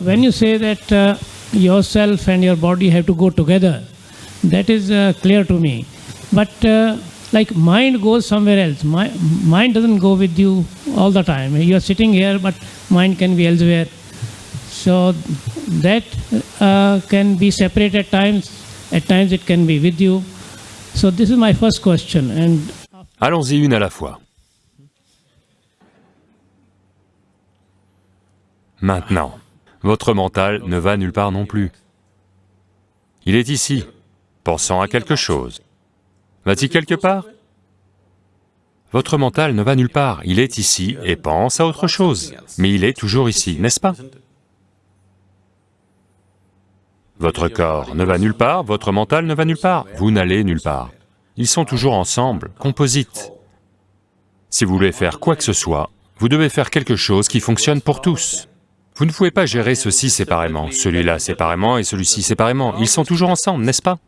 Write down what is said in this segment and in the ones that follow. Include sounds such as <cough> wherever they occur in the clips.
When you say that uh, yourself and your body have to go together, that is uh, clear to me. But uh, like mind goes somewhere else. My, mind doesn't go with you all the time. You are sitting here, but mind can be elsewhere. So that uh, can be separate at times. At times it can be with you. So this is my first question. And Allons-y une à la fois. Maintenant, votre mental ne va nulle part non plus. Il est ici, pensant à quelque chose. Va-t-il quelque part? Votre mental ne va nulle part, il est ici et pense à autre chose, mais il est toujours ici, n'est-ce pas? Votre corps ne va nulle part, votre mental ne va nulle part, vous n'allez nulle part. Ils sont toujours ensemble, composites. Si vous voulez faire quoi que ce soit, vous devez faire quelque chose qui fonctionne pour tous. Vous ne pouvez pas gérer ceci séparément, celui-là séparément et celui-ci séparément, ils sont toujours ensemble, n'est-ce pas?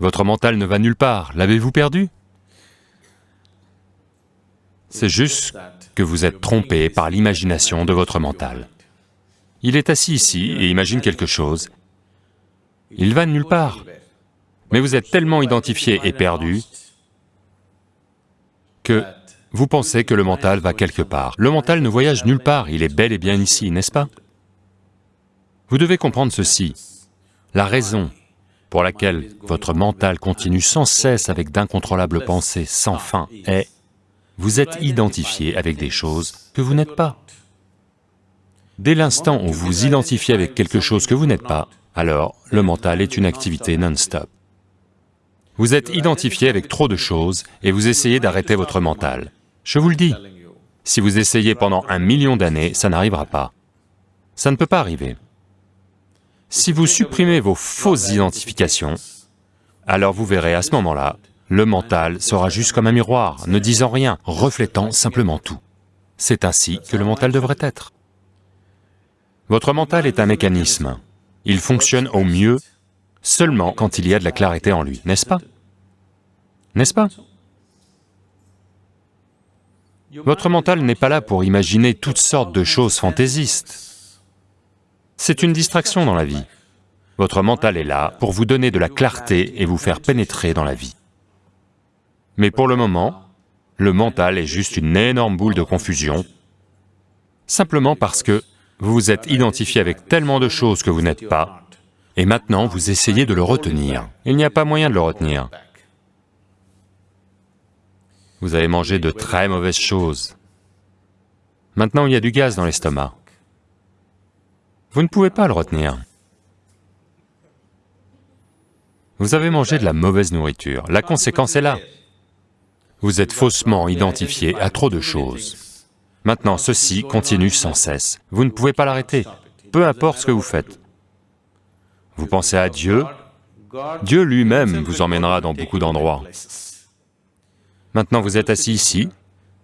Votre mental ne va nulle part, l'avez-vous perdu? C'est juste que vous êtes trompé par l'imagination de votre mental. Il est assis ici et imagine quelque chose. Il va nulle part. Mais vous êtes tellement identifié et perdu que vous pensez que le mental va quelque part. Le mental ne voyage nulle part, il est bel et bien ici, n'est-ce pas? Vous devez comprendre ceci. La raison pour laquelle votre mental continue sans cesse avec d'incontrôlables pensées sans fin est, vous êtes identifié avec des choses que vous n'êtes pas. Dès l'instant où vous identifiez avec quelque chose que vous n'êtes pas, alors le mental est une activité non-stop. Vous êtes identifié avec trop de choses et vous essayez d'arrêter votre mental. Je vous le dis, si vous essayez pendant un million d'années, ça n'arrivera pas. Ça ne peut pas arriver. Si vous supprimez vos fausses identifications, alors vous verrez à ce moment-là, le mental sera juste comme un miroir, ne disant rien, reflétant simplement tout. C'est ainsi que le mental devrait être. Votre mental est un mécanisme. Il fonctionne au mieux seulement quand il y a de la clarté en lui, n'est-ce pas? N'est-ce pas? Votre mental n'est pas là pour imaginer toutes sortes de choses fantaisistes. C'est une distraction dans la vie. Votre mental est là pour vous donner de la clarté et vous faire pénétrer dans la vie. Mais pour le moment, le mental est juste une énorme boule de confusion, simplement parce que vous vous êtes identifié avec tellement de choses que vous n'êtes pas, et maintenant vous essayez de le retenir. Il n'y a pas moyen de le retenir. Vous avez mangé de très mauvaises choses. Maintenant il y a du gaz dans l'estomac. Vous ne pouvez pas le retenir. Vous avez mangé de la mauvaise nourriture, la conséquence est là. Vous êtes faussement identifié à trop de choses. Maintenant, ceci continue sans cesse. Vous ne pouvez pas l'arrêter, peu importe ce que vous faites. Vous pensez à Dieu, Dieu lui-même vous emmènera dans beaucoup d'endroits. Maintenant, vous êtes assis ici,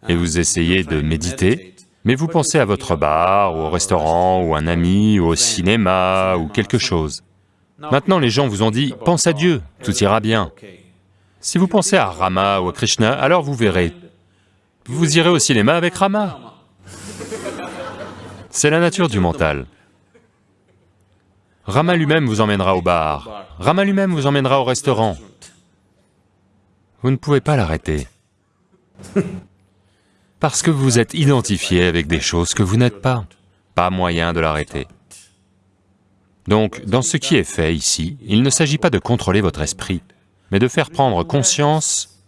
et vous essayez de méditer, mais vous pensez à votre bar, ou au restaurant, ou un ami, ou au cinéma, ou quelque chose. Maintenant, les gens vous ont dit, pense à Dieu, tout ira bien. Si vous pensez à Rama ou à Krishna, alors vous verrez, vous irez au cinéma avec Rama. C'est la nature du mental. Rama lui-même vous emmènera au bar, Rama lui-même vous emmènera au restaurant. Vous ne pouvez pas l'arrêter. <laughs> Parce que vous êtes identifié avec des choses que vous n'êtes pas. Pas moyen de l'arrêter. Donc, dans ce qui est fait ici, il ne s'agit pas de contrôler votre esprit, mais de faire prendre conscience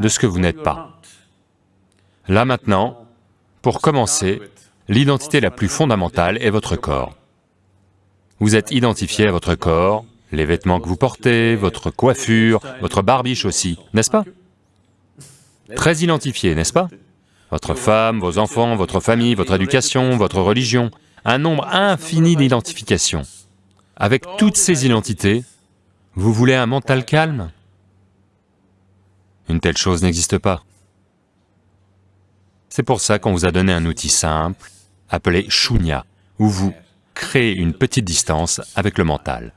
de ce que vous n'êtes pas. Là maintenant, pour commencer, l'identité la plus fondamentale est votre corps. Vous êtes identifié à votre corps, les vêtements que vous portez, votre coiffure, votre barbiche aussi, n'est-ce pas? Très identifié, n'est-ce pas? Votre femme, vos enfants, votre famille, votre éducation, votre religion, un nombre infini d'identifications. Avec toutes ces identités, vous voulez un mental calme? Une telle chose n'existe pas. C'est pour ça qu'on vous a donné un outil simple, appelé Shunya, où vous créez une petite distance avec le mental.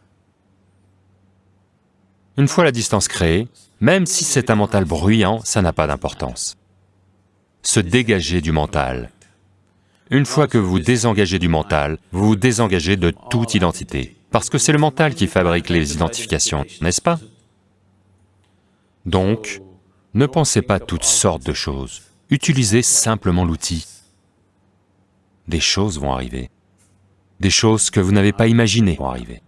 Une fois la distance créée, même si c'est un mental bruyant, ça n'a pas d'importance. se dégager du mental. Une fois que vous désengagez du mental, vous vous désengagez de toute identité, parce que c'est le mental qui fabrique les identifications, n'est-ce pas? Donc, ne pensez pas toutes sortes de choses, utilisez simplement l'outil. Des choses vont arriver, des choses que vous n'avez pas imaginées vont arriver.